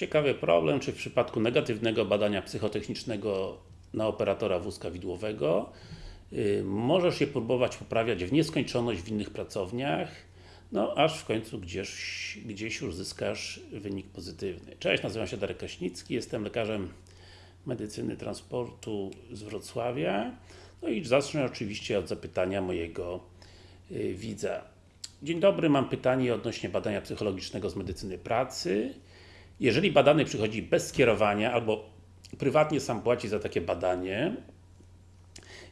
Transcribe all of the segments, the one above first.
Ciekawy problem, czy w przypadku negatywnego badania psychotechnicznego na operatora wózka widłowego yy, możesz je próbować poprawiać w nieskończoność w innych pracowniach, no aż w końcu gdzieś, gdzieś już zyskasz wynik pozytywny. Cześć, nazywam się Darek Kraśnicki, jestem lekarzem medycyny transportu z Wrocławia. No i zacznę oczywiście od zapytania mojego yy, widza. Dzień dobry, mam pytanie odnośnie badania psychologicznego z medycyny pracy. Jeżeli badany przychodzi bez skierowania, albo prywatnie sam płaci za takie badanie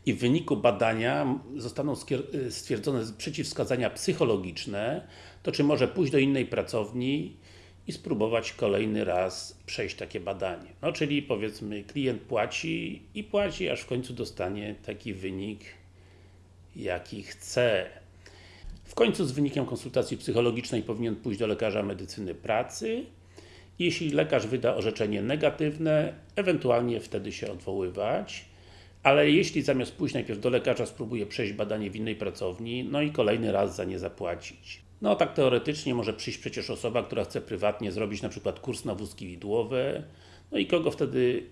i w wyniku badania zostaną stwierdzone przeciwwskazania psychologiczne, to czy może pójść do innej pracowni i spróbować kolejny raz przejść takie badanie. No czyli powiedzmy klient płaci i płaci, aż w końcu dostanie taki wynik jaki chce. W końcu z wynikiem konsultacji psychologicznej powinien pójść do lekarza medycyny pracy. Jeśli lekarz wyda orzeczenie negatywne, ewentualnie wtedy się odwoływać. Ale jeśli zamiast pójść najpierw do lekarza spróbuje przejść badanie w innej pracowni, no i kolejny raz za nie zapłacić. No tak teoretycznie może przyjść przecież osoba, która chce prywatnie zrobić na przykład kurs na wózki widłowe, no i kogo wtedy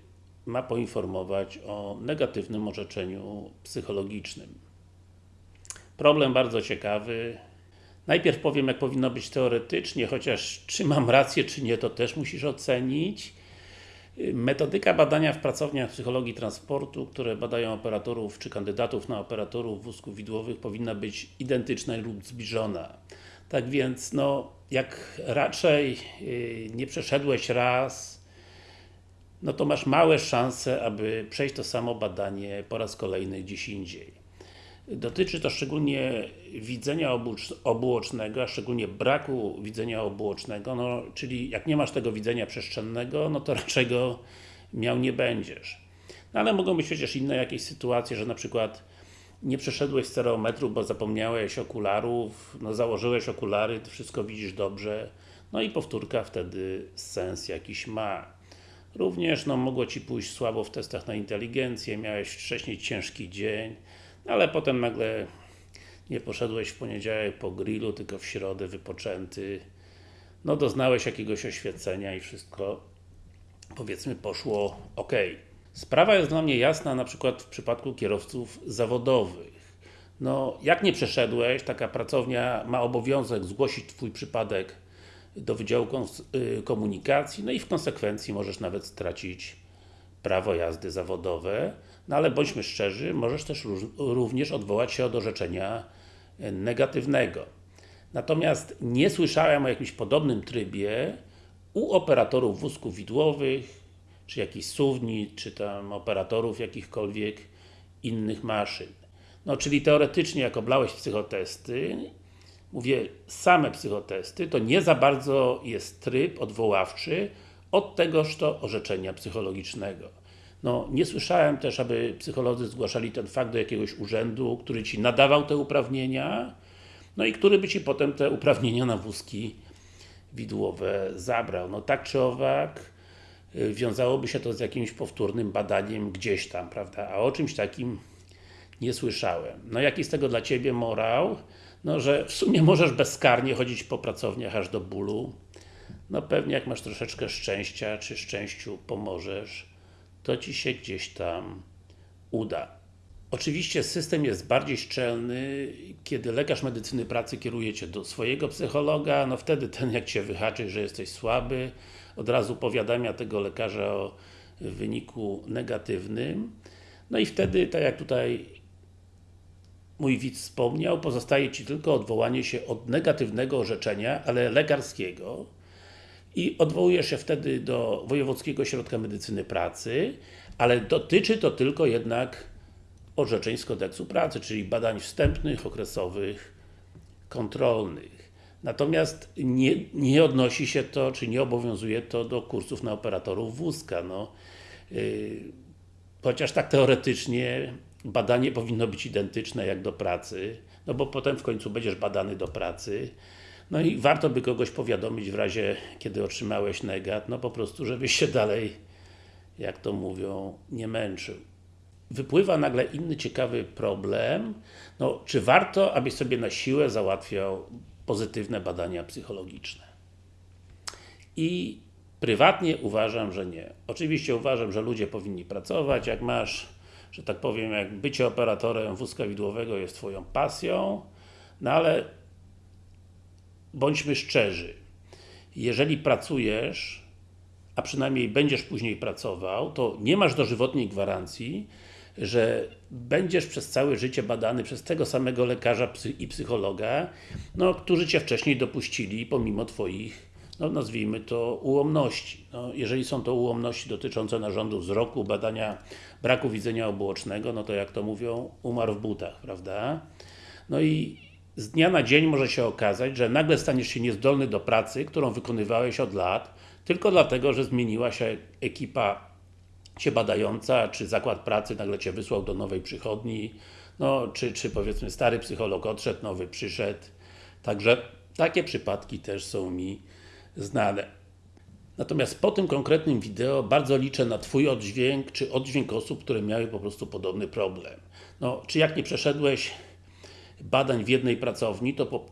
ma poinformować o negatywnym orzeczeniu psychologicznym. Problem bardzo ciekawy. Najpierw powiem, jak powinno być teoretycznie, chociaż czy mam rację, czy nie, to też musisz ocenić. Metodyka badania w pracowniach psychologii transportu, które badają operatorów, czy kandydatów na operatorów wózków widłowych powinna być identyczna lub zbliżona. Tak więc, no, jak raczej yy, nie przeszedłeś raz, no to masz małe szanse, aby przejść to samo badanie po raz kolejny gdzieś indziej. Dotyczy to szczególnie widzenia obuocznego, a szczególnie braku widzenia obuocznego, no, czyli jak nie masz tego widzenia przestrzennego, no to raczej go miał nie będziesz. No, ale mogą być przecież inne jakieś sytuacje, że na przykład nie przeszedłeś stereometru, bo zapomniałeś okularów, no założyłeś okulary, wszystko widzisz dobrze, no i powtórka wtedy sens jakiś ma. Również no, mogło Ci pójść słabo w testach na inteligencję, miałeś wcześniej ciężki dzień, ale potem nagle nie poszedłeś w poniedziałek po grillu, tylko w środę wypoczęty. No doznałeś jakiegoś oświecenia i wszystko powiedzmy poszło ok. Sprawa jest dla mnie jasna na przykład w przypadku kierowców zawodowych. No, jak nie przeszedłeś, taka pracownia ma obowiązek zgłosić Twój przypadek do Wydziału y, Komunikacji, no i w konsekwencji możesz nawet stracić prawo jazdy zawodowe, no ale bądźmy szczerzy, możesz też również odwołać się od orzeczenia e, negatywnego. Natomiast nie słyszałem o jakimś podobnym trybie u operatorów wózków widłowych, czy jakichś suwni, czy tam operatorów jakichkolwiek innych maszyn. No, czyli teoretycznie, jak oblałeś psychotesty, mówię same psychotesty, to nie za bardzo jest tryb odwoławczy od tegoż to orzeczenia psychologicznego. No, nie słyszałem też, aby psycholodzy zgłaszali ten fakt do jakiegoś urzędu, który Ci nadawał te uprawnienia, no i który by Ci potem te uprawnienia na wózki widłowe zabrał. No tak czy owak, y, wiązałoby się to z jakimś powtórnym badaniem gdzieś tam, prawda? A o czymś takim nie słyszałem. No jaki z tego dla Ciebie morał? No, że w sumie możesz bezkarnie chodzić po pracowniach aż do bólu. No pewnie jak masz troszeczkę szczęścia, czy szczęściu pomożesz, to Ci się gdzieś tam uda. Oczywiście system jest bardziej szczelny, kiedy lekarz medycyny pracy kieruje Cię do swojego psychologa, no wtedy ten jak Cię wyhaczy, że jesteś słaby, od razu powiadamia tego lekarza o wyniku negatywnym. No i wtedy, tak jak tutaj mój widz wspomniał, pozostaje Ci tylko odwołanie się od negatywnego orzeczenia, ale lekarskiego, i odwołujesz się wtedy do Wojewódzkiego Ośrodka Medycyny Pracy, ale dotyczy to tylko jednak orzeczeń z kodeksu pracy, czyli badań wstępnych, okresowych, kontrolnych. Natomiast nie, nie odnosi się to, czy nie obowiązuje to do kursów na operatorów wózka. No, yy, chociaż tak teoretycznie badanie powinno być identyczne jak do pracy, no bo potem w końcu będziesz badany do pracy, no i warto by kogoś powiadomić w razie, kiedy otrzymałeś negat, no po prostu, żebyś się dalej, jak to mówią, nie męczył. Wypływa nagle inny ciekawy problem, no czy warto, abyś sobie na siłę załatwiał pozytywne badania psychologiczne? I Prywatnie uważam, że nie. Oczywiście uważam, że ludzie powinni pracować, jak masz, że tak powiem, jak bycie operatorem wózka widłowego jest Twoją pasją, no ale bądźmy szczerzy, jeżeli pracujesz, a przynajmniej będziesz później pracował, to nie masz dożywotniej gwarancji, że będziesz przez całe życie badany przez tego samego lekarza i psychologa, no, którzy Cię wcześniej dopuścili, pomimo Twoich, no nazwijmy to, ułomności. No, jeżeli są to ułomności dotyczące narządu wzroku, badania braku widzenia obuocznego, no to jak to mówią, umarł w butach, prawda? No i z dnia na dzień może się okazać, że nagle staniesz się niezdolny do pracy, którą wykonywałeś od lat, tylko dlatego, że zmieniła się ekipa Cię badająca, czy zakład pracy nagle Cię wysłał do nowej przychodni, no, czy, czy powiedzmy stary psycholog odszedł, nowy przyszedł. Także takie przypadki też są mi znane. Natomiast po tym konkretnym wideo bardzo liczę na Twój oddźwięk, czy oddźwięk osób, które miały po prostu podobny problem. No, czy jak nie przeszedłeś badań w jednej pracowni, to po,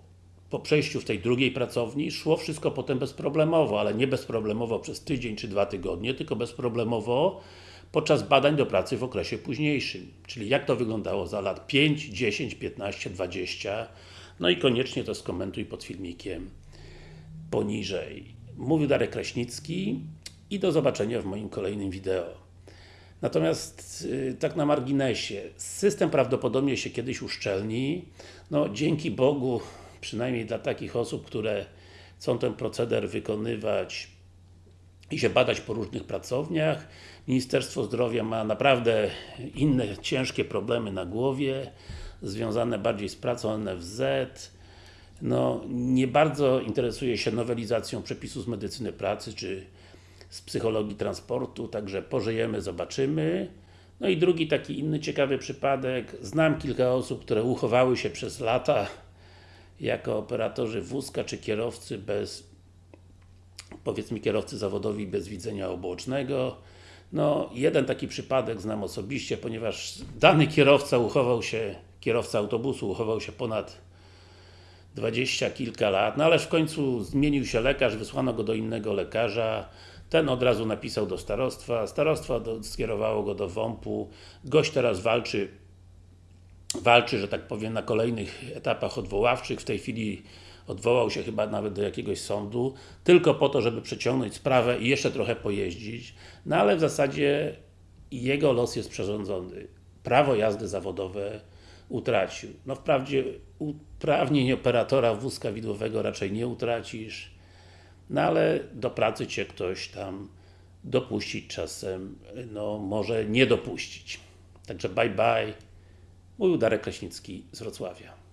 po przejściu w tej drugiej pracowni szło wszystko potem bezproblemowo, ale nie bezproblemowo przez tydzień czy dwa tygodnie, tylko bezproblemowo podczas badań do pracy w okresie późniejszym. Czyli jak to wyglądało za lat 5, 10, 15, 20 no i koniecznie to skomentuj pod filmikiem poniżej. Mówił Darek Kraśnicki i do zobaczenia w moim kolejnym wideo. Natomiast, yy, tak na marginesie, system prawdopodobnie się kiedyś uszczelni. No, dzięki Bogu, przynajmniej dla takich osób, które chcą ten proceder wykonywać i się badać po różnych pracowniach. Ministerstwo Zdrowia ma naprawdę inne ciężkie problemy na głowie, związane bardziej z pracą NFZ, no, nie bardzo interesuje się nowelizacją przepisów z medycyny pracy, czy z psychologii transportu, także pożyjemy, zobaczymy. No i drugi taki inny ciekawy przypadek. Znam kilka osób, które uchowały się przez lata jako operatorzy wózka, czy kierowcy bez powiedzmy kierowcy zawodowi bez widzenia obocznego. No, jeden taki przypadek znam osobiście, ponieważ dany kierowca uchował się, kierowca autobusu uchował się ponad dwadzieścia kilka lat, no ale w końcu zmienił się lekarz, wysłano go do innego lekarza, ten od razu napisał do starostwa, starostwo do, skierowało go do WOMP-u, gość teraz walczy walczy, że tak powiem, na kolejnych etapach odwoławczych, w tej chwili odwołał się chyba nawet do jakiegoś sądu, tylko po to, żeby przeciągnąć sprawę i jeszcze trochę pojeździć, no ale w zasadzie jego los jest przerządzony. Prawo jazdy zawodowe utracił. No wprawdzie uprawnień operatora wózka widłowego raczej nie utracisz, no ale do pracy Cię ktoś tam dopuścić czasem, no może nie dopuścić. Także bye bye. Mówił Darek Kraśnicki z Wrocławia.